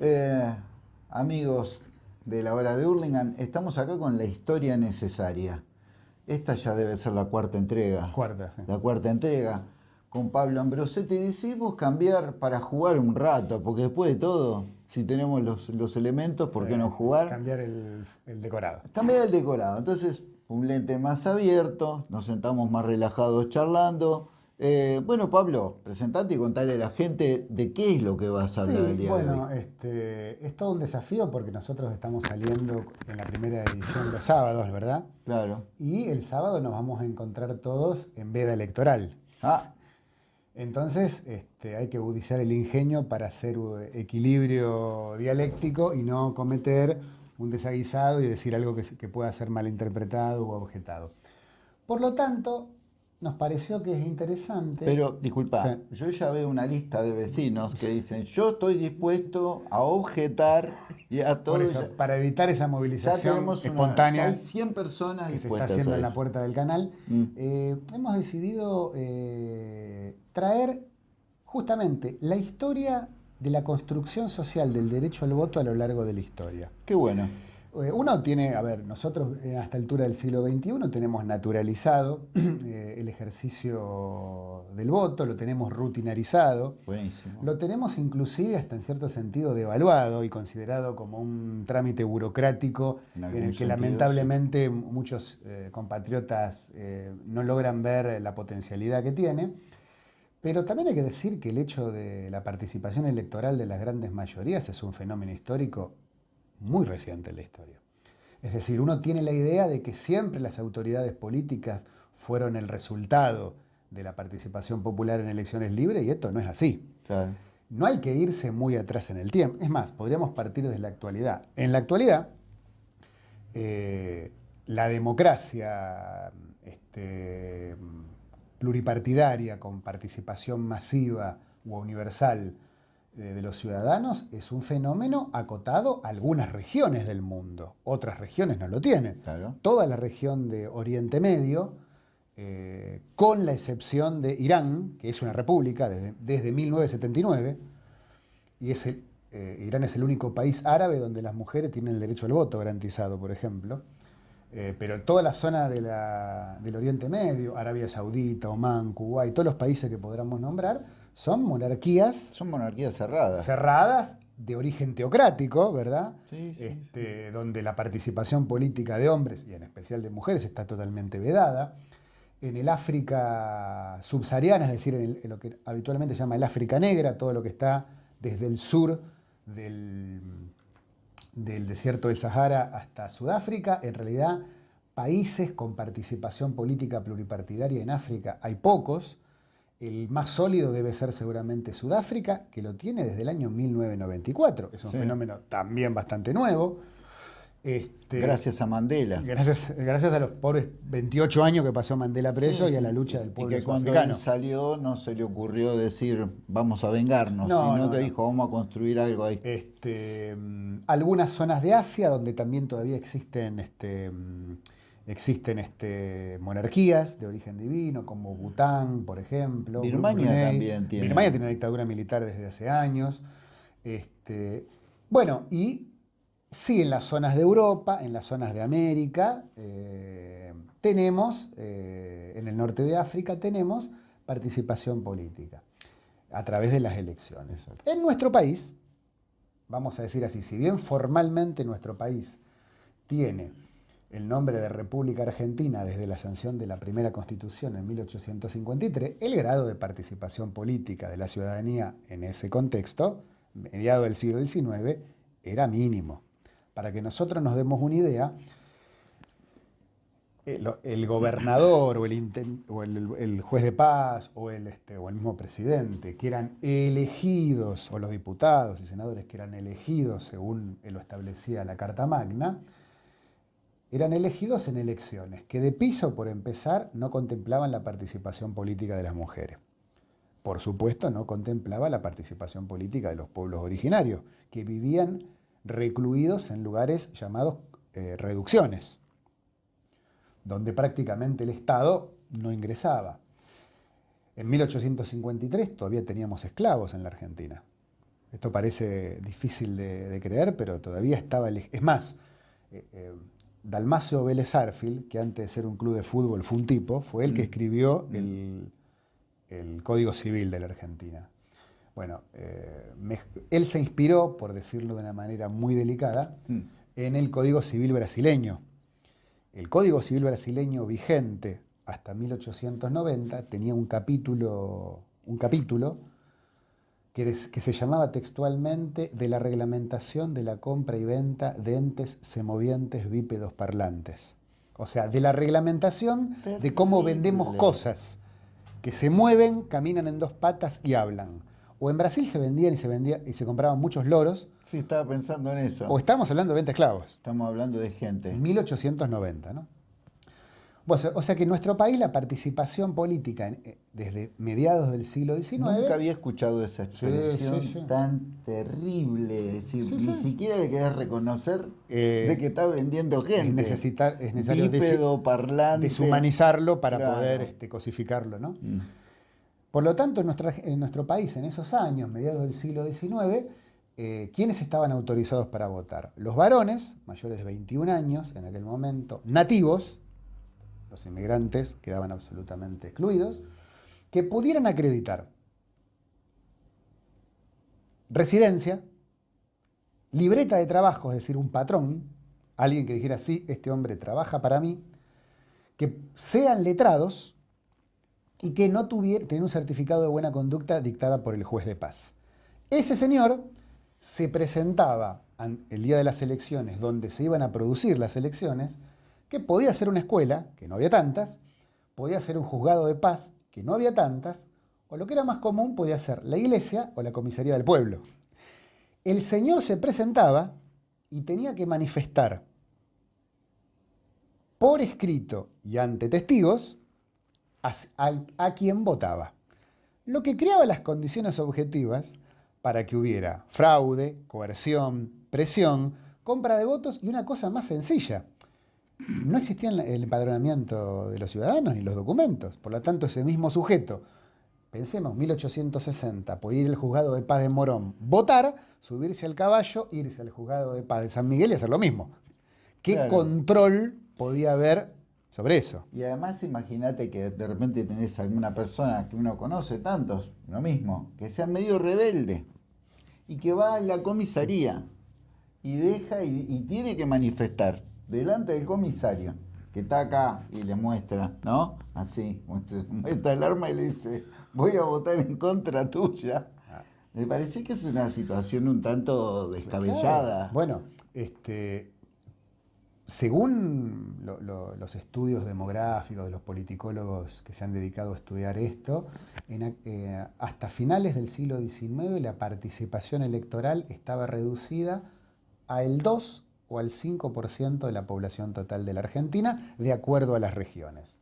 Eh, amigos de la hora de Hurlingham, estamos acá con la historia necesaria. Esta ya debe ser la cuarta entrega. Cuarta, sí. La cuarta entrega. Con Pablo Ambrosetti decidimos cambiar para jugar un rato, porque después de todo, si tenemos los, los elementos, ¿por qué no jugar? Cambiar el, el decorado. Cambiar el decorado. Entonces, un lente más abierto, nos sentamos más relajados charlando. Eh, bueno, Pablo, presentate y contale a la gente de qué es lo que vas a hablar el día de bueno, hoy. este, es todo un desafío porque nosotros estamos saliendo en la primera edición los sábados, ¿verdad? Claro. Y el sábado nos vamos a encontrar todos en veda electoral. Ah, Entonces este, hay que agudizar el ingenio para hacer equilibrio dialéctico y no cometer un desaguisado y decir algo que, que pueda ser malinterpretado o objetado. Por lo tanto, nos pareció que es interesante. pero disculpa, Sí. yo ya veo una lista de vecinos que dicen, yo estoy dispuesto a objetar y a todo. por eso, ya- para evitar esa ya movilización una- espontánea ya hay 100 personas que se está haciendo en la puerta del canal, Mm. eh, hemos decidido eh, traer justamente la historia de la construcción social del derecho al voto a lo largo de la historia. Qué bueno. Eh, Uno tiene, a ver, nosotros eh, a esta altura del siglo XXI tenemos naturalizado eh, el ejercicio del voto, lo tenemos rutinarizado, Buenísimo. lo tenemos inclusive hasta en cierto sentido devaluado y considerado como un trámite burocrático En el que sentido, lamentablemente muchos eh, compatriotas eh, no logran ver la potencialidad que tiene. Pero también hay que decir que el hecho de la participación electoral de las grandes mayorías es un fenómeno histórico muy reciente en la historia. Es decir, uno tiene la idea de que siempre las autoridades políticas fueron el resultado de la participación popular en elecciones libres y esto no es así. Claro. No hay que irse muy atrás en el tiempo. Es más, podríamos partir desde la actualidad. En la actualidad, eh, la democracia este, pluripartidaria con participación masiva u universal de los ciudadanos es un fenómeno acotado a algunas regiones del mundo. Otras regiones no lo tienen. Claro. Toda la región de Oriente Medio, eh, con la excepción de Irán, que es una república desde, desde 1979, y es el, eh, Irán es el único país árabe donde las mujeres tienen el derecho al voto garantizado, por ejemplo. Eh, pero toda la zona de la- del Oriente Medio, Arabia Saudita, Omán, Kuwait, todos los países que podamos nombrar, son monarquías Son monarquías cerradas. cerradas de origen teocrático, ¿verdad? Sí, sí, Este, Donde la participación política de hombres y en especial de mujeres está totalmente vedada. En el África subsahariana, es decir, en, el- en lo que habitualmente se llama el África Negra, todo lo que está desde el sur del, del desierto del Sahara hasta Sudáfrica, en realidad países con participación política pluripartidaria en África hay pocos. El más sólido debe ser seguramente Sudáfrica, que lo tiene desde el año 1994. Es un Sí. fenómeno también bastante nuevo. Este, Gracias a Mandela. Gracias, gracias a los pobres 28 años que pasó Mandela preso Sí, y a la lucha del Y pueblo que cuando él salió no se le ocurrió decir vamos a vengarnos, No, sino no, que no. dijo vamos a construir algo ahí. Este, mm, algunas zonas de Asia donde también todavía existen, este, mm, existen este, monarquías de origen divino, como Bután, por ejemplo. Birmania Brunei. también tiene. Birmania tiene una dictadura militar desde hace años. Este, bueno, y sí, en las zonas de Europa, en las zonas de América, eh, tenemos, eh, en el norte de África, tenemos participación política a través de las elecciones. En nuestro país, vamos a decir así, si bien formalmente nuestro país tiene el nombre de República Argentina desde la sanción de la primera constitución en 1853, el grado de participación política de la ciudadanía en ese contexto, mediado del siglo XIX, era mínimo. Para que nosotros nos demos una idea, el, gobernador o, el juez de paz o el, este, o el mismo presidente que eran elegidos, o los diputados y senadores que eran elegidos según lo establecía la Carta Magna, eran elegidos en elecciones que de piso, por empezar, no contemplaban la participación política de las mujeres. Por supuesto, no contemplaba la participación política de los pueblos originarios, que vivían recluidos en lugares llamados eh, reducciones, donde prácticamente el Estado no ingresaba. En 1853 todavía teníamos esclavos en la Argentina. Esto parece difícil de, creer, pero todavía estaba... Es más, eh, eh, Dalmacio Vélez Arfield, que antes de ser un club de fútbol fue un tipo, fue el que mm. escribió mm. el, Código Civil de la Argentina. Bueno, eh, él se inspiró, por decirlo de una manera muy delicada, mm. en el Código Civil brasileño. El Código Civil brasileño vigente hasta 1890 tenía un capítulo, un capítulo que, se llamaba textualmente de la reglamentación de la compra y venta de entes semovientes bípedos parlantes. O sea, de la reglamentación de cómo vendemos cosas que se mueven, caminan en dos patas y hablan. O en Brasil se vendían y se vendía y se compraban muchos loros. Sí, estaba pensando en eso. O estamos hablando de venta de esclavos. Estamos hablando de gente. En 1890, ¿no? O sea que en nuestro país la participación política eh, desde mediados del siglo XIX... Nunca había escuchado esa expresión tan terrible. decir, ni siquiera le querés reconocer eh, de que está vendiendo gente. Es, necesitar, es necesario deshumanizarlo para poder este, cosificarlo. ¿no? Mm. Por lo tanto, en, en, nuestro país, en esos años, mediados del siglo XIX, eh, ¿quiénes estaban autorizados para votar? Los varones, mayores de 21 años en aquel momento, nativos, los inmigrantes quedaban absolutamente excluidos, que pudieran acreditar residencia, libreta de trabajo, es decir, un patrón, alguien que dijera, sí, este hombre trabaja para mí, que sean letrados y que no tuvieran un certificado de buena conducta dictada por el juez de paz. Ese señor se presentaba el día de las elecciones, donde se iban a producir las elecciones, que podía ser una escuela, que no había tantas, podía ser un juzgado de paz, que no había tantas, o lo que era más común podía ser la iglesia o la comisaría del pueblo. El Señor se presentaba y tenía que manifestar por escrito y ante testigos a, quien votaba, lo que creaba las condiciones objetivas para que hubiera fraude, coerción, presión, compra de votos y una cosa más sencilla, no existía el empadronamiento de los ciudadanos ni los documentos. Por lo tanto, ese mismo sujeto, pensemos, 1860, podía ir al juzgado de paz de Morón, votar, subirse al caballo, irse al juzgado de paz de San Miguel y hacer lo mismo. ¿Qué control podía haber sobre eso? Y además imagínate que de repente tenés alguna persona que uno conoce, tantos, lo mismo, que sea medio rebelde y que va a la comisaría y deja y tiene que manifestar delante del comisario, que está acá y le muestra, ¿no? Así, muestra el arma y le dice, voy a votar en contra tuya. Me parece que es una situación un tanto descabellada. Bueno, este, según los estudios demográficos de los politicólogos que se han dedicado a estudiar esto, eh, hasta finales del siglo XIX la participación electoral estaba reducida a el 2 o al 5% de la población total de la Argentina, de acuerdo a las regiones.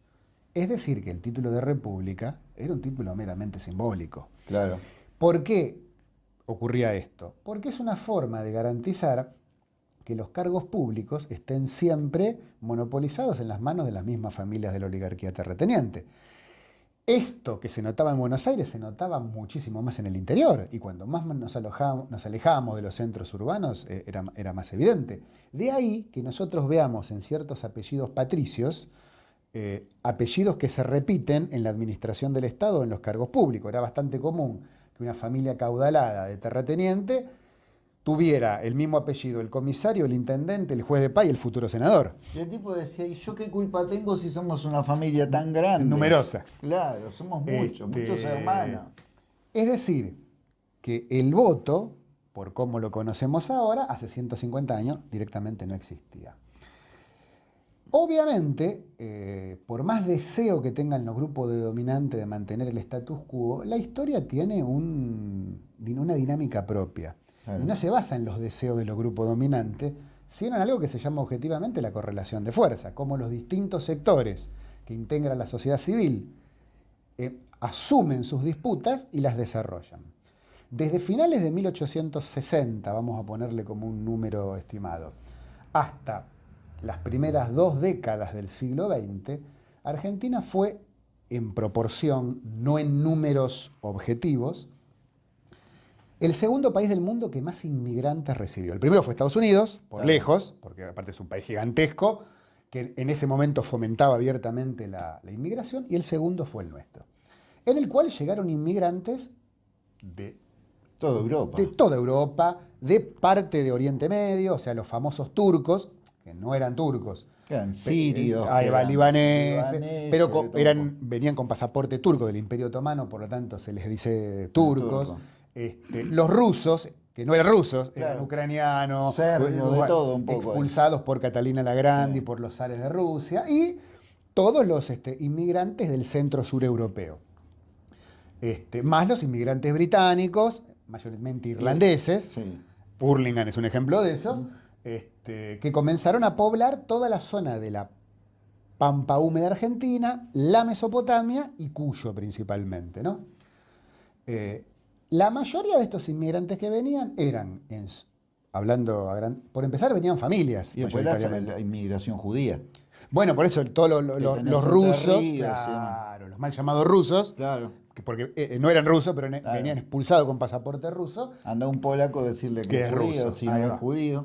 Es decir, que el título de república era un título meramente simbólico. Claro. ¿Por qué ocurría esto? Porque es una forma de garantizar que los cargos públicos estén siempre monopolizados en las manos de las mismas familias de la oligarquía terrateniente. Esto que se notaba en Buenos Aires se notaba muchísimo más en el interior y cuando más nos, alejábamos de los centros urbanos eh, era, más evidente. De ahí que nosotros veamos en ciertos apellidos patricios eh, apellidos que se repiten en la administración del Estado en los cargos públicos. Era bastante común que una familia caudalada de terrateniente tuviera el mismo apellido el comisario, el intendente, el juez de paz y el futuro senador. Y el tipo decía, ¿y yo qué culpa tengo si somos una familia tan grande? Numerosa. Claro, somos muchos, muchos este, hermanos. Es decir, que el voto, por cómo lo conocemos ahora, hace 150 años directamente no existía. Obviamente, eh, por más deseo que tengan los grupos de dominante de mantener el status quo, la historia tiene una dinámica propia. Y no se basa en los deseos de los grupos dominantes, sino en algo que se llama objetivamente la correlación de fuerza, como los distintos sectores que integran la sociedad civil eh, asumen sus disputas y las desarrollan. Desde finales de 1860, vamos a ponerle como un número estimado, hasta las primeras dos décadas del siglo XX, Argentina fue en proporción, no en números objetivos, el segundo país del mundo que más inmigrantes recibió. El primero fue Estados Unidos, por Claro. lejos, porque aparte es un país gigantesco, que en ese momento fomentaba abiertamente la, la inmigración, y el segundo fue el nuestro, en el cual llegaron inmigrantes de, Toda Europa. de toda Europa, de parte de Oriente Medio, o sea, los famosos turcos, que no eran turcos, Eran sirios. Ahí va, eran libaneses, libaneses, pero eran, venían con pasaporte turco del Imperio Otomano, por lo tanto se les dice turcos. turco. Este, los rusos, que no eran rusos, eran ucranianos, Serbios, de bueno, todo un poco. expulsados por Catalina la Grande y por los zares de Rusia, y todos los este, inmigrantes del centro sur europeo. Este, más los inmigrantes británicos, mayormente irlandeses, Sí. Burlingame es un ejemplo de eso, este, que comenzaron a poblar toda la zona de la pampa húmeda argentina, la Mesopotamia y Cuyo principalmente. ¿no? Eh, la mayoría de estos inmigrantes que venían eran, en hablando, a gran- por empezar, venían familias. Y después la, inmigración judía. Bueno, por eso todos lo- lo- Que lo- tenés los rusos, Ríos, claro, los mal llamados rusos, Claro. que porque eh, no eran rusos, pero Claro. venían expulsados con pasaporte ruso, Anda un polaco a decirle que, Que es judío, ruso. si no es judío.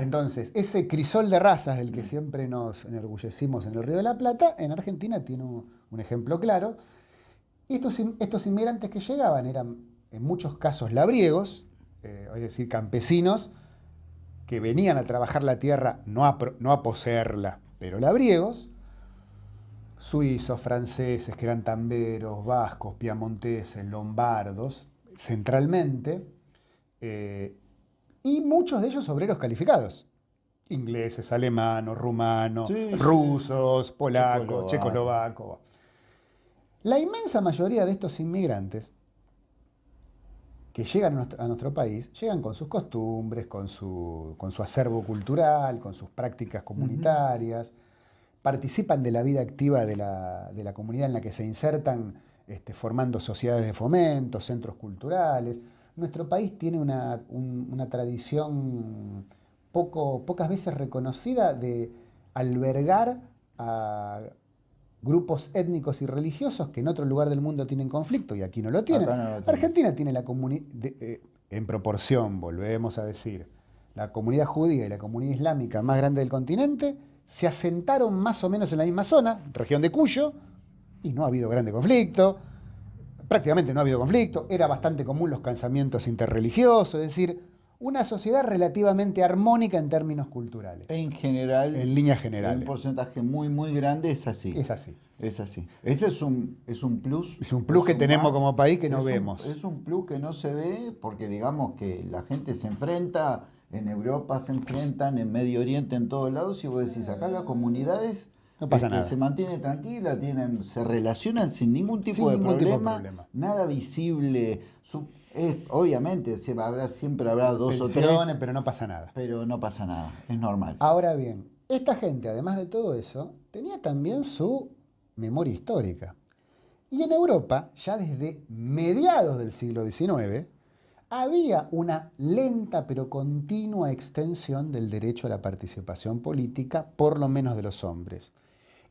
Entonces, ese crisol de razas del que siempre nos enorgullecimos en el Río de la Plata, en Argentina tiene un, un ejemplo claro. Y estos inmigrantes que llegaban eran en muchos casos labriegos, eh, es decir, campesinos que venían a trabajar la tierra, no a, pro- no a poseerla, pero labriegos, suizos, franceses, que eran tamberos, vascos, piamonteses, lombardos, centralmente, eh, y muchos de ellos obreros calificados. Ingleses, alemanos, rumanos, Sí, sí. rusos, polacos, Checoslovaco. checoslovacos. La inmensa mayoría de estos inmigrantes que llegan a nuestro, país, llegan con sus costumbres, con su, con su acervo cultural, con sus prácticas comunitarias, participan de la vida activa de la, de la comunidad en la que se insertan, este, formando sociedades de fomento, centros culturales. Nuestro país tiene una, un- una tradición poco, pocas veces reconocida de albergar a grupos étnicos y religiosos que en otro lugar del mundo tienen conflicto y aquí no lo tienen. No lo. Argentina tiene la comunidad, en proporción, volvemos a decir, la comunidad judía y la comunidad islámica más grande del continente se asentaron más o menos en la misma zona, región de Cuyo, y no ha habido grande conflicto, prácticamente no ha habido conflicto, era bastante común los casamientos interreligiosos, es decir, una sociedad relativamente armónica en términos culturales, En general, en líneas un generales. porcentaje muy, muy grande es así. Es así. Es así. Ese es un, es un plus. Es un plus que tenemos como país que no es un- vemos. es un plus que no se ve porque digamos que la gente se enfrenta, en Europa se enfrentan, en Medio Oriente, en todos lados, y vos decís, acá las comunidades No pasa este, nada. se mantiene tranquila, tienen, se relacionan sin ningún tipo, Sin de, ningún tipo de problema, nada visible. Su- es- obviamente se va a haber- siempre habrá dos o Tensiones, tres, pero no pasa nada. pero no pasa nada, es normal. Ahora bien, esta gente, además de todo eso, tenía también su memoria histórica. Y en Europa, ya desde mediados del siglo XIX, había una lenta pero continua extensión del derecho a la participación política, por lo menos de los hombres.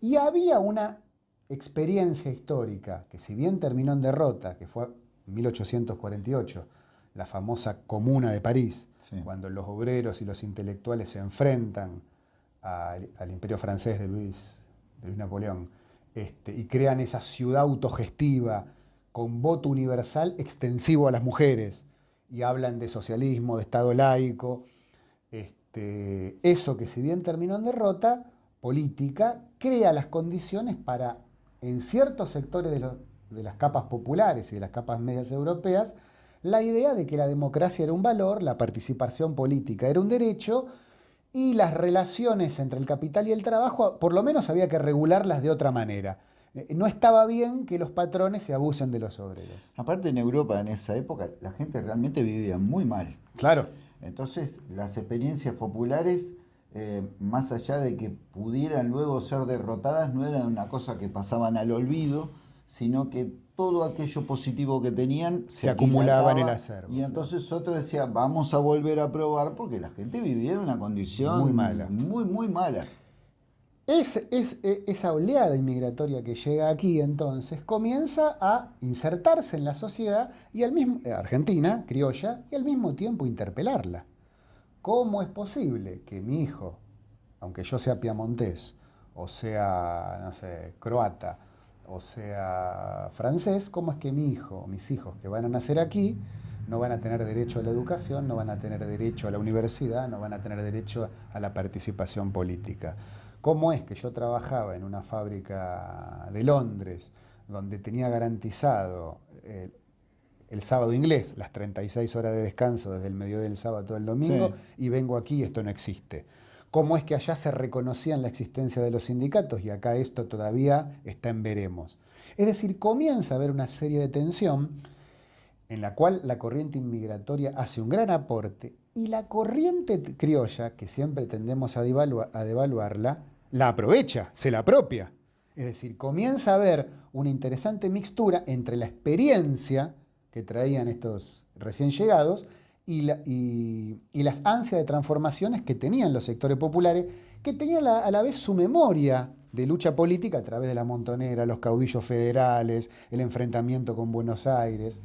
Y había una experiencia histórica que si bien terminó en derrota, que fue en 1848, la famosa Comuna de París, Sí. cuando los obreros y los intelectuales se enfrentan al, al imperio francés de Luis, de Luis Napoleón este, y crean esa ciudad autogestiva con voto universal extensivo a las mujeres y hablan de socialismo, de Estado laico. Este, eso que si bien terminó en derrota política, crea las condiciones para, en ciertos sectores de, de las capas populares y de las capas medias europeas, la idea de que la democracia era un valor, la participación política era un derecho y las relaciones entre el capital y el trabajo, por lo menos había que regularlas de otra manera. Eh, No estaba bien que los patrones se abusen de los obreros. Aparte en Europa en esa época la gente realmente vivía muy mal. Claro. Entonces, las experiencias populares, eh, más allá de que pudieran luego ser derrotadas, no eran una cosa que pasaban al olvido, sino que todo aquello positivo que tenían Se acumulaba en el acervo, Y entonces otro decía, vamos a volver a probar, porque la gente vivía en una condición Muy mala. Muy, muy mala. es, e, esa oleada inmigratoria que llega aquí entonces comienza a insertarse en la sociedad y al mismo, eh, Argentina, criolla, y al mismo tiempo interpelarla. ¿Cómo es posible que mi hijo, aunque yo sea piamontés, o sea, no sé, croata, o sea francés, cómo es que mi hijo, mis hijos que van a nacer aquí, no van a tener derecho a la educación, no van a tener derecho a la universidad, no van a tener derecho a la participación política? ¿Cómo es que yo trabajaba en una fábrica de Londres donde tenía garantizado eh, el, sábado inglés, las 36 horas de descanso desde el mediodía del sábado al domingo, y vengo aquí y esto no existe? ¿Cómo es que allá se reconocían la existencia de los sindicatos y acá esto todavía está en veremos? Es decir, comienza a haber una serie de tensión en la cual la corriente inmigratoria hace un gran aporte y la corriente criolla, que siempre tendemos a, a devaluarla, la aprovecha, se la apropia. Es decir, comienza a haber una interesante mixtura entre la experiencia que traían estos recién llegados y, las ansias de transformaciones que tenían los sectores populares, que tenían a la vez su memoria de lucha política a través de la montonera, los caudillos federales, el enfrentamiento con Buenos Aires.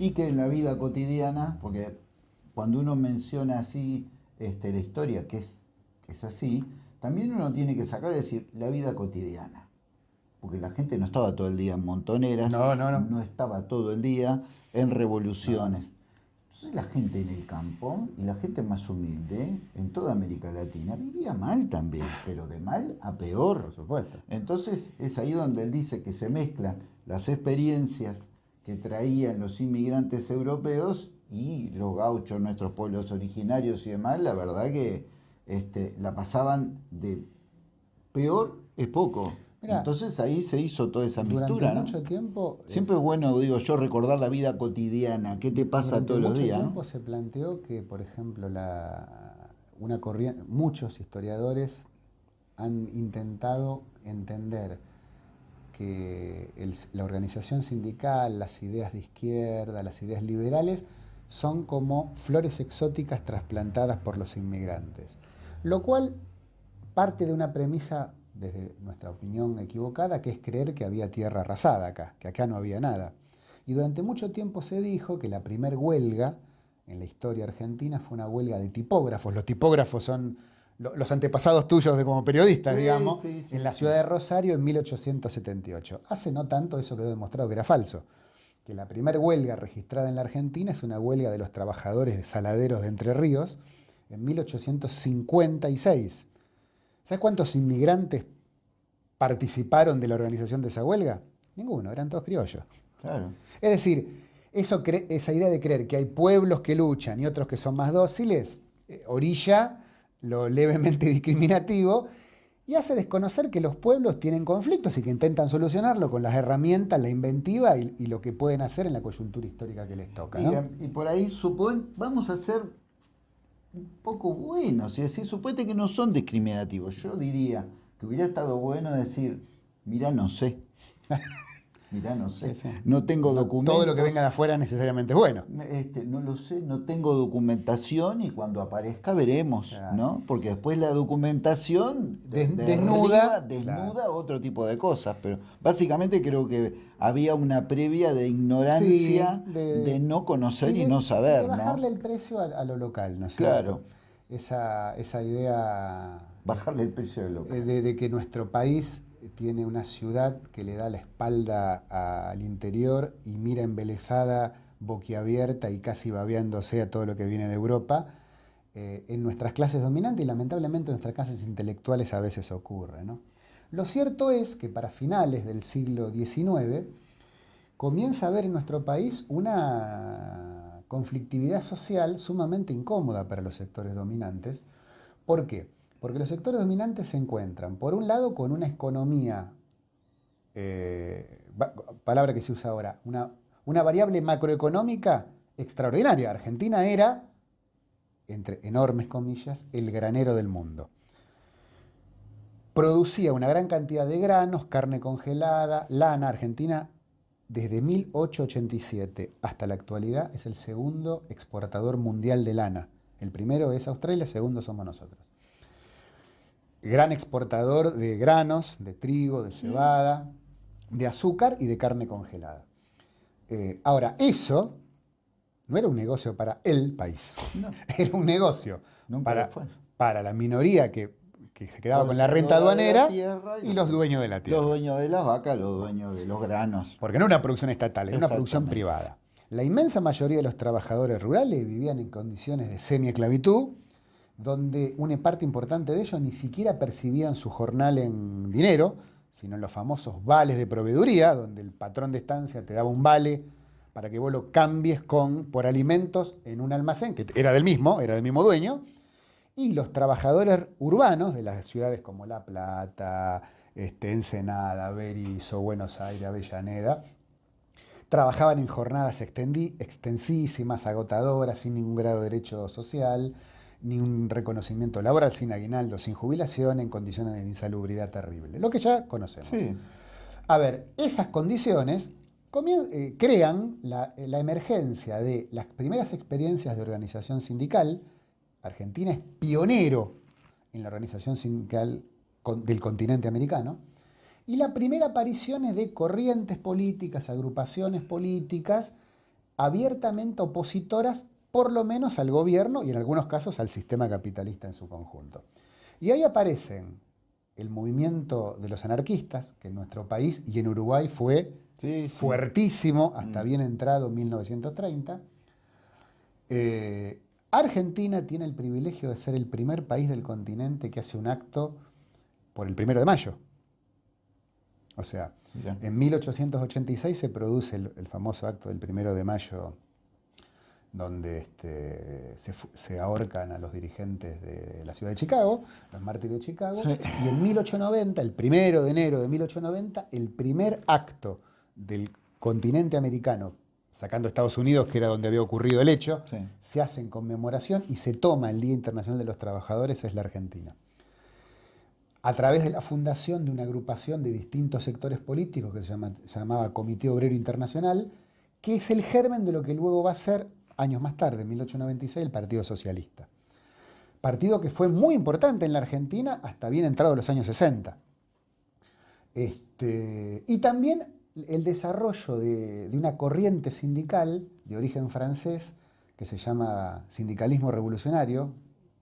Y que en la vida cotidiana, porque cuando uno menciona así este, la historia, que es, es así, también uno tiene que sacar y decir la vida cotidiana. Porque la gente no estaba todo el día en montoneras, no, no, no. no estaba todo el día en revoluciones. Entonces la gente en el campo y la gente más humilde en toda América Latina vivía mal también, pero de mal a peor. Por supuesto. Entonces es ahí donde él dice que se mezclan las experiencias que traían los inmigrantes europeos y los gauchos, nuestros pueblos originarios y demás, la verdad que este, la pasaban de peor es poco. Entonces ahí se hizo toda esa mixtura. Durante mucho tiempo. Siempre es bueno, digo yo, recordar la vida cotidiana, qué te pasa todos los días. tiempo se planteó que, por ejemplo, la, una corriente, muchos historiadores han intentado entender que la organización sindical, las ideas de izquierda, las ideas liberales, son como flores exóticas trasplantadas por los inmigrantes. Lo cual parte de una premisa, desde nuestra opinión equivocada, que es creer que había tierra arrasada acá, que acá no había nada. Y durante mucho tiempo se dijo que la primer huelga en la historia argentina fue una huelga de tipógrafos. Los tipógrafos son los antepasados tuyos de como periodistas, digamos, en la ciudad de Rosario en 1878. Hace no tanto eso quedó demostrado que era falso. Que la primera huelga registrada en la Argentina es una huelga de los trabajadores de saladeros de Entre Ríos, en 1856. ¿Sabes cuántos inmigrantes participaron de la organización de esa huelga? Ninguno, eran todos criollos. Claro. Es decir, eso, esa idea de creer que hay pueblos que luchan y otros que son más dóciles, eh, orilla lo levemente discriminativo y hace desconocer que los pueblos tienen conflictos y que intentan solucionarlo con las herramientas, la inventiva y, lo que pueden hacer en la coyuntura histórica que les toca. Y, y, por ahí supone, vamos a hacer un poco buenos y decir, supuestamente que no son discriminativos. Yo diría que hubiera estado bueno decir, mira, no sé. Mirá, no sé. No tengo documentación. Todo lo que venga de afuera necesariamente es bueno. Este, no lo sé, no tengo documentación y cuando aparezca veremos, ¿no? Porque después la documentación desnuda, desnuda otro tipo de cosas. Pero básicamente creo que había una previa de ignorancia, de, no conocer y, no saber. De bajarle el precio a, lo local, ¿no es Claro. Esa, esa idea. Bajarle el precio de lo local. De que nuestro país tiene una ciudad que le da la espalda al interior y mira embelezada, boquiabierta y casi babeándose a todo lo que viene de Europa, eh, en nuestras clases dominantes y lamentablemente en nuestras clases intelectuales a veces ocurre. Lo cierto es que para finales del siglo XIX comienza a haber en nuestro país una conflictividad social sumamente incómoda para los sectores dominantes. ¿Por qué? Porque los sectores dominantes se encuentran, por un lado, con una economía, eh, palabra que se usa ahora, una, una variable macroeconómica extraordinaria. Argentina era, entre enormes comillas, el granero del mundo. Producía una gran cantidad de granos, carne congelada, lana. Argentina, desde 1887 hasta la actualidad, es el segundo exportador mundial de lana. El primero es Australia, el segundo somos nosotros. Gran exportador de granos, de trigo, de cebada, de azúcar y de carne congelada. Eh, ahora, eso no era un negocio para el país, era un negocio para, para la minoría que, se quedaba con la renta aduanera y, los dueños de la tierra. Los dueños de las vacas, los dueños de los granos. Porque no era una producción estatal, era una producción privada. La inmensa mayoría de los trabajadores rurales vivían en condiciones de semi-esclavitud, donde una parte importante de ellos ni siquiera percibían su jornal en dinero, sino en los famosos vales de proveeduría, donde el patrón de estancia te daba un vale para que vos lo cambies con, por alimentos en un almacén, que era del mismo, era del mismo dueño, y los trabajadores urbanos de las ciudades como La Plata, este, Ensenada, Berizo, Buenos Aires, Avellaneda, trabajaban en jornadas extensísimas, agotadoras, sin ningún grado de derecho social, ni un reconocimiento laboral, sin aguinaldo, sin jubilación, en condiciones de insalubridad terrible. Lo que ya conocemos. A ver, esas condiciones eh, crean la, emergencia de las primeras experiencias de organización sindical. Argentina es pionero en la organización sindical del continente americano. Y la primera aparición es de corrientes políticas, agrupaciones políticas abiertamente opositoras por lo menos al gobierno y en algunos casos al sistema capitalista en su conjunto. Y ahí aparecen el movimiento de los anarquistas, que en nuestro país y en Uruguay fue fuertísimo hasta mm. bien entrado 1930. Eh, Argentina tiene el privilegio de ser el primer país del continente que hace un acto por el primero de mayo. O sea, en 1886 se produce el, famoso acto del primero de mayo donde este, se, ahorcan a los dirigentes de la ciudad de Chicago, los mártires de Chicago, y en 1890, el primero de enero de 1890, el primer acto del continente americano, sacando Estados Unidos, que era donde había ocurrido el hecho, se hace en conmemoración y se toma el Día Internacional de los Trabajadores, es la Argentina. A través de la fundación de una agrupación de distintos sectores políticos que se, se llamaba Comité Obrero Internacional, que es el germen de lo que luego va a ser años más tarde, en 1896, el Partido Socialista. Partido que fue muy importante en la Argentina hasta bien entrado los años 60. Este, y también el desarrollo de, una corriente sindical de origen francés que se llama sindicalismo revolucionario,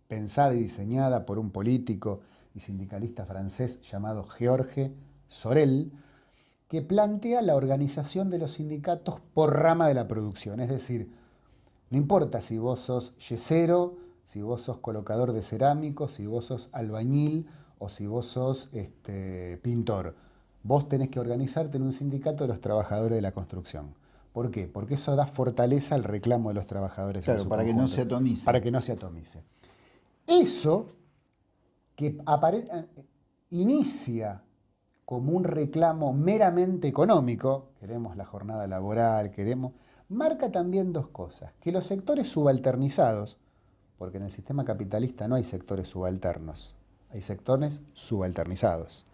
pensada y diseñada por un político y sindicalista francés llamado Georges Sorel, que plantea la organización de los sindicatos por rama de la producción, es decir, no importa si vos sos yesero, si vos sos colocador de cerámicos, si vos sos albañil o si vos sos este, pintor. Vos tenés que organizarte en un sindicato de los trabajadores de la construcción. ¿Por qué? Porque eso da fortaleza al reclamo de los trabajadores. Claro, para que no se atomice. Para que no se atomice. Eso que inicia como un reclamo meramente económico, queremos la jornada laboral, queremos marca también dos cosas, que los sectores subalternizados, porque en el sistema capitalista no hay sectores subalternos, hay sectores subalternizados.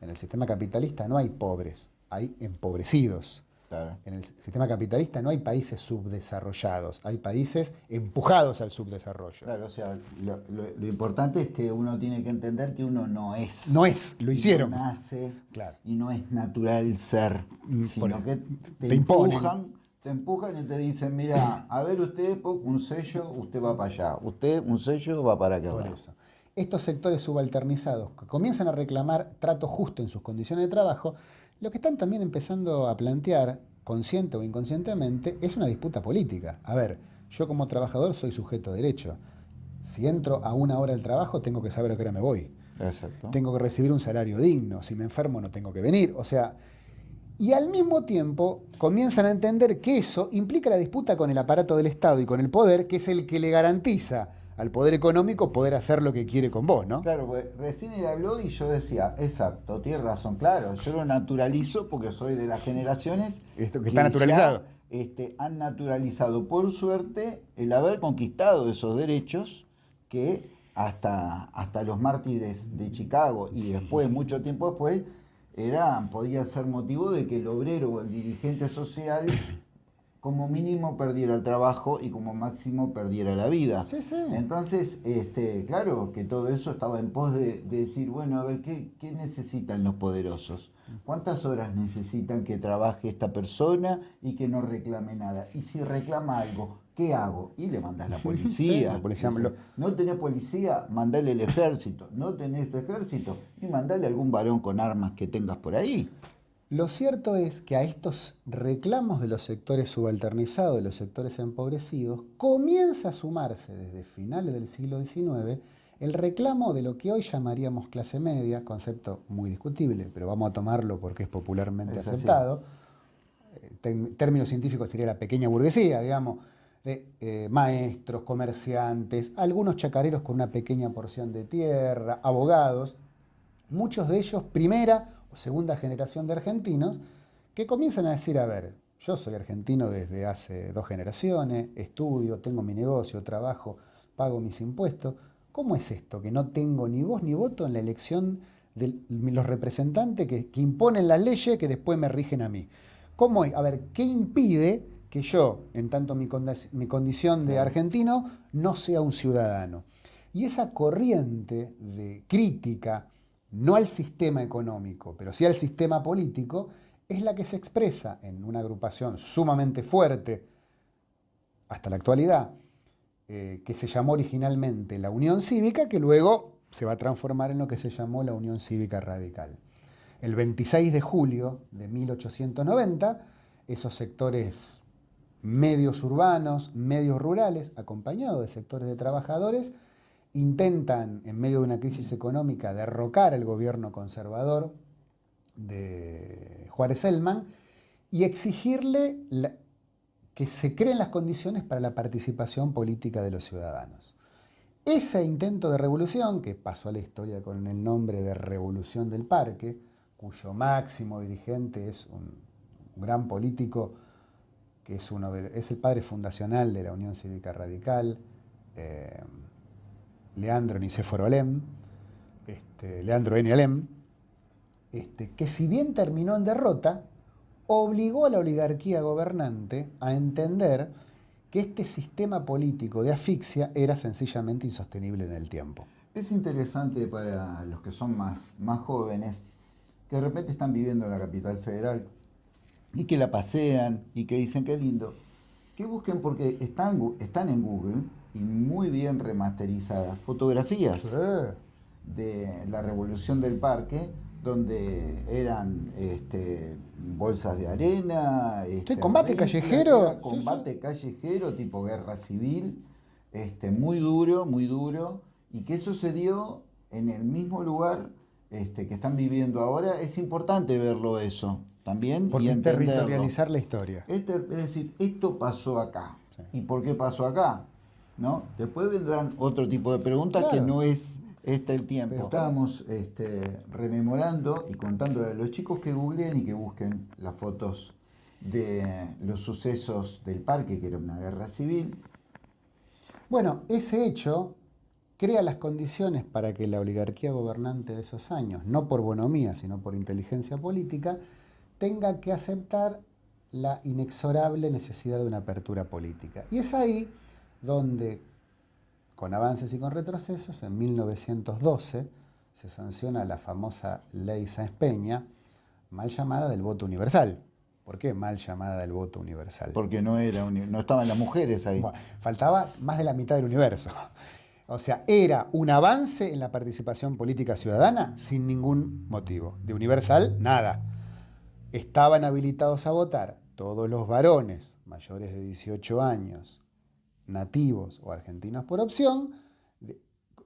En el sistema capitalista no hay pobres, hay empobrecidos. En el sistema capitalista no hay países subdesarrollados, hay países empujados al subdesarrollo. Claro, o sea, lo, importante es que uno tiene que entender que uno no es. No es, lo hicieron. No nace y no es natural ser, mm, sino que te, empujan te empujan y te dicen, mira, a ver usted, un sello, usted va para allá, usted un sello va para acá. Por eso. Estos sectores subalternizados que comienzan a reclamar trato justo en sus condiciones de trabajo, lo que están también empezando a plantear, consciente o inconscientemente, es una disputa política. A ver, yo como trabajador soy sujeto de derecho. Si entro a una hora del trabajo, tengo que saber a qué hora me voy. Exacto. Tengo que recibir un salario digno. Si me enfermo, no tengo que venir. O sea, y al mismo tiempo comienzan a entender que eso implica la disputa con el aparato del Estado y con el poder, que es el que le garantiza al poder económico poder hacer lo que quiere con vos, ¿no? Claro, pues recién él habló y yo decía, exacto, tiene razón, claro, yo lo naturalizo porque soy de las generaciones Esto que está naturalizado. este, han naturalizado, por suerte, el haber conquistado esos derechos que hasta, hasta los mártires de Chicago y después, mucho tiempo después, era, podía ser motivo de que el obrero o el dirigente social como mínimo perdiera el trabajo y como máximo perdiera la vida. Sí, sí. Entonces, este, claro que todo eso estaba en pos de, decir, bueno, a ver, ¿qué, ¿qué, necesitan los poderosos? ¿Cuántas horas necesitan que trabaje esta persona y que no reclame nada? Y si reclama algo, ¿qué hago? Y le mandas la policía. la policía no tenés policía, mandale el ejército. No tenés ejército y mandale algún varón con armas que tengas por ahí. Lo cierto es que a estos reclamos de los sectores subalternizados, de los sectores empobrecidos, comienza a sumarse desde finales del siglo XIX el reclamo de lo que hoy llamaríamos clase media, concepto muy discutible, pero vamos a tomarlo porque es popularmente aceptado. Eh, término científico sería la pequeña burguesía, digamos, de eh, maestros, comerciantes, algunos chacareros con una pequeña porción de tierra, abogados, muchos de ellos primera segunda generación de argentinos que comienzan a decir, a ver, yo soy argentino desde hace dos generaciones, estudio, tengo mi negocio, trabajo, pago mis impuestos. ¿Cómo es esto que no tengo ni voz ni voto en la elección de los representantes que, imponen las leyes que después me rigen a mí? ¿Cómo? A ver, ¿qué impide que yo, en tanto mi, mi condición de argentino, no sea un ciudadano? Y esa corriente de crítica, no al sistema económico, pero sí al sistema político, es la que se expresa en una agrupación sumamente fuerte hasta la actualidad, eh, que se llamó originalmente la Unión Cívica, que luego se va a transformar en lo que se llamó la Unión Cívica Radical. El 26 de julio de 1890, esos sectores medios urbanos, medios rurales, acompañados de sectores de trabajadores, intentan, en medio de una crisis económica, derrocar al gobierno conservador de Juárez Elman y exigirle que se creen las condiciones para la participación política de los ciudadanos. Ese intento de revolución, que pasó a la historia con el nombre de Revolución del Parque, cuyo máximo dirigente es un, gran político que es, uno de, es el padre fundacional de la Unión Cívica Radical, eh, Leandro Nicéforo Alem, este, Leandro N. Alem, este, que si bien terminó en derrota, obligó a la oligarquía gobernante a entender que este sistema político de asfixia era sencillamente insostenible en el tiempo. Es interesante para los que son más, más jóvenes, que de repente están viviendo en la capital federal y que la pasean y que dicen qué lindo, que busquen porque están, están en Google y muy bien remasterizadas fotografías de la revolución del parque donde eran este, bolsas de arena, este, combate callejero, combate callejero tipo guerra civil, este, muy duro, muy duro, y que eso se dio en el mismo lugar este, que están viviendo ahora, es importante verlo eso también. y territorializar la historia. Este, es decir, esto pasó acá. ¿Y por qué pasó acá? ¿no? Después vendrán otro tipo de preguntas que no es este el tiempo. Estábamos este, rememorando y contándole a los chicos que googleen y que busquen las fotos de los sucesos del parque, que era una guerra civil. Bueno, ese hecho crea las condiciones para que la oligarquía gobernante de esos años, no por bonomía, sino por inteligencia política, tenga que aceptar la inexorable necesidad de una apertura política. Y es ahí donde, con avances y con retrocesos, en 1912 se sanciona la famosa ley Sáenz Peña, mal llamada del voto universal. ¿Por qué mal llamada del voto universal? Porque no, era no estaban las mujeres ahí. faltaba más de la mitad del universo. O sea, era un avance en la participación política ciudadana sin ningún motivo. De universal, nada. Estaban habilitados a votar todos los varones mayores de 18 años nativos o argentinos por opción,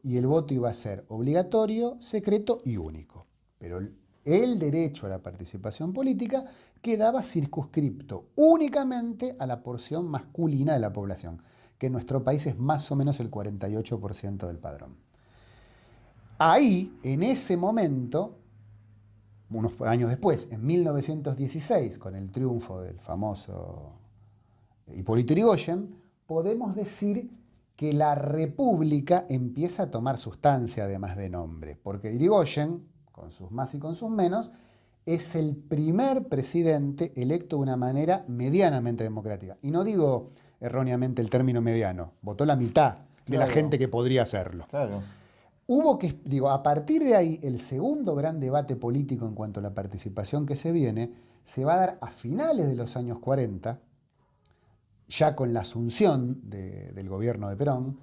y el voto iba a ser obligatorio, secreto y único. Pero el derecho a la participación política quedaba circunscripto únicamente a la porción masculina de la población, que en nuestro país es más o menos el 48% del padrón. Ahí, en ese momento, unos años después, en 1916, con el triunfo del famoso Hipólito Yrigoyen, podemos decir que la república empieza a tomar sustancia además de nombre, porque Irigoyen, con sus más y con sus menos, es el primer presidente electo de una manera medianamente democrática. Y no digo erróneamente el término mediano, votó la mitad de la gente que podría hacerlo. Claro. Hubo que, digo, a partir de ahí, el segundo gran debate político en cuanto a la participación que se viene, se va a dar a finales de los años 40, ya con la asunción de- del gobierno de Perón,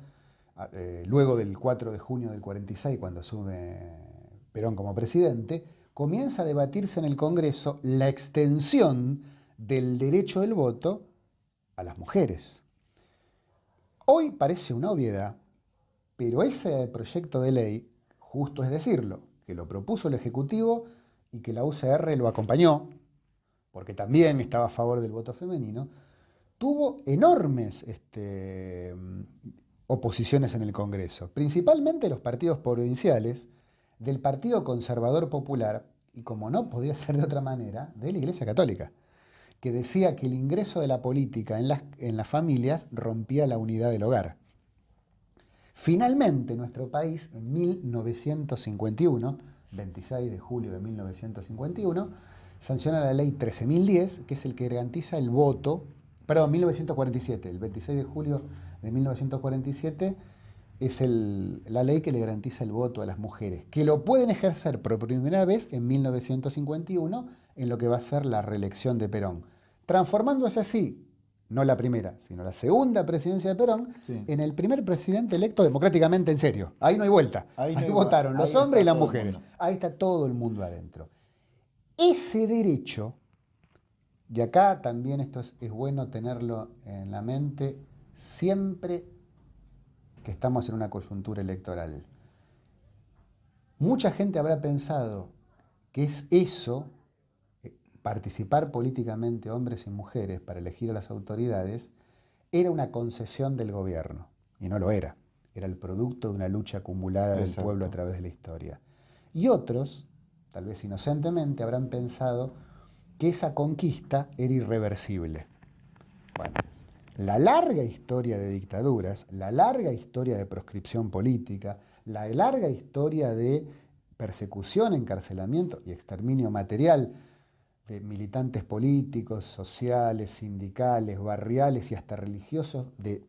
eh, luego del 4 de junio del 46, cuando asume Perón como presidente, comienza a debatirse en el Congreso la extensión del derecho del voto a las mujeres. Hoy parece una obviedad, pero ese proyecto de ley, justo es decirlo, que lo propuso el Ejecutivo y que la UCR lo acompañó, porque también estaba a favor del voto femenino, tuvo enormes este, oposiciones en el Congreso, principalmente los partidos provinciales, del Partido Conservador Popular y, como no podía ser de otra manera, de la Iglesia Católica, que decía que el ingreso de la política en las familias rompía la unidad del hogar. Finalmente, nuestro país, en 1951, 26 de julio de 1951, sanciona la ley 13.010, que es el que garantiza el voto, perdón, 1947, el 26 de julio de 1947 es la ley que le garantiza el voto a las mujeres, que lo pueden ejercer por primera vez en 1951 en lo que va a ser la reelección de Perón, transformándose así, no la primera, sino la segunda presidencia de Perón, Sí. en el primer presidente electo democráticamente en serio. Ahí no hay vuelta. Ahí Ahí, no hay votaron los Ahí hombres y las mujeres. Ahí está todo el mundo adentro. Ese derecho, y acá también esto es, es bueno tenerlo en la mente siempre que estamos en una coyuntura electoral. Mucha gente habrá pensado que es eso, participar políticamente hombres y mujeres para elegir a las autoridades, era una concesión del gobierno. Y no lo era. Era el producto de una lucha acumulada del pueblo a través de la historia. Y otros, tal vez inocentemente, habrán pensado que esa conquista era irreversible. Bueno, la larga historia de dictaduras, la larga historia de proscripción política, la larga historia de persecución, encarcelamiento y exterminio material de militantes políticos, sociales, sindicales, barriales y hasta religiosos de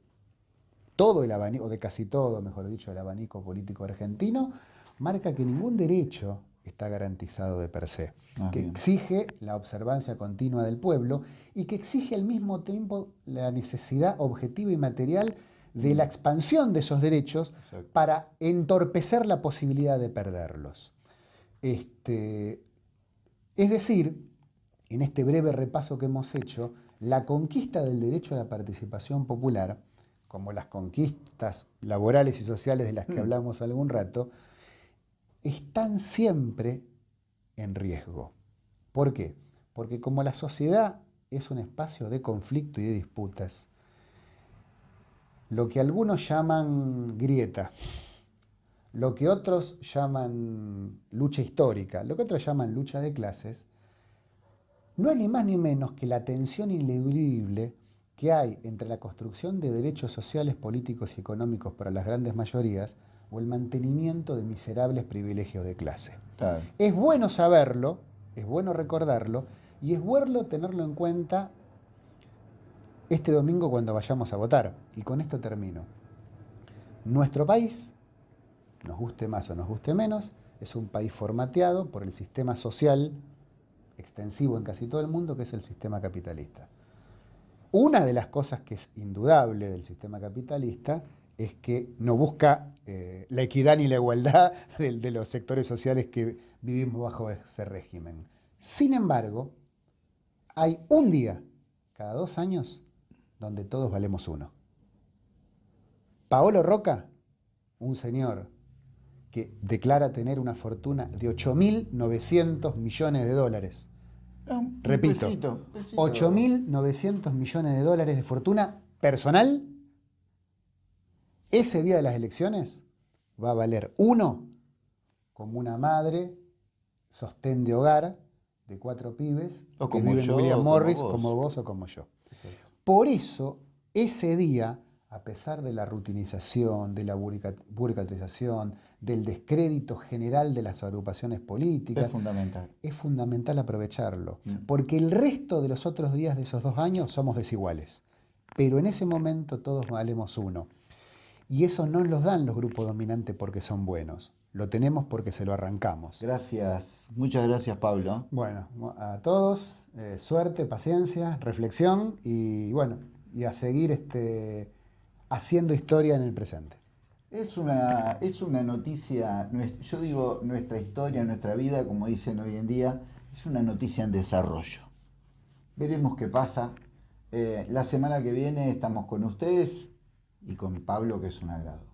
todo el abanico, o de casi todo, mejor dicho, el abanico político argentino, marca que ningún derecho está garantizado de per se, Ah, que bien. exige la observancia continua del pueblo y que exige al mismo tiempo la necesidad objetiva y material de la expansión de esos derechos Exacto. para entorpecer la posibilidad de perderlos. Este, es decir, en este breve repaso que hemos hecho, la conquista del derecho a la participación popular, como las conquistas laborales y sociales de las que Mm. hablamos algún rato, están siempre en riesgo. ¿Por qué? Porque como la sociedad es un espacio de conflicto y de disputas, lo que algunos llaman grieta, lo que otros llaman lucha histórica, lo que otros llaman lucha de clases, no es ni más ni menos que la tensión ineludible que hay entre la construcción de derechos sociales, políticos y económicos para las grandes mayorías o el mantenimiento de miserables privilegios de clase. Claro. Es bueno saberlo, es bueno recordarlo y es bueno tenerlo en cuenta este domingo cuando vayamos a votar. Y con esto termino. Nuestro país, nos guste más o nos guste menos, es un país formateado por el sistema social extensivo en casi todo el mundo, que es el sistema capitalista. Una de las cosas que es indudable del sistema capitalista es que no busca eh, la equidad ni la igualdad de, de los sectores sociales que vivimos bajo ese régimen. Sin embargo, hay un día cada dos años donde todos valemos uno. Paolo Roca, un señor que declara tener una fortuna de 8.900 millones de dólares. Ah, un Repito, pesito, pesito. 8.900 millones de dólares de fortuna personal, ese día de las elecciones va a valer uno como una madre, sostén de hogar de cuatro pibes O que como viven yo, William como Morris, vos. como vos o como yo. Exacto. Por eso, ese día a pesar de la rutinización, de la burocratización, del descrédito general de las agrupaciones políticas. Es fundamental. Es fundamental aprovecharlo, Mm. porque el resto de los otros días de esos dos años somos desiguales. Pero en ese momento todos valemos uno. Y eso no nos dan los grupos dominantes porque son buenos. Lo tenemos porque se lo arrancamos. Gracias, muchas gracias Pablo. Bueno, a todos, eh, suerte, paciencia, reflexión y bueno, y a seguir este, haciendo historia en el presente. Es una, es una noticia, yo digo nuestra historia, nuestra vida, como dicen hoy en día, es una noticia en desarrollo. Veremos qué pasa. Eh, la semana que viene estamos con ustedes y con Pablo, que es un agrado.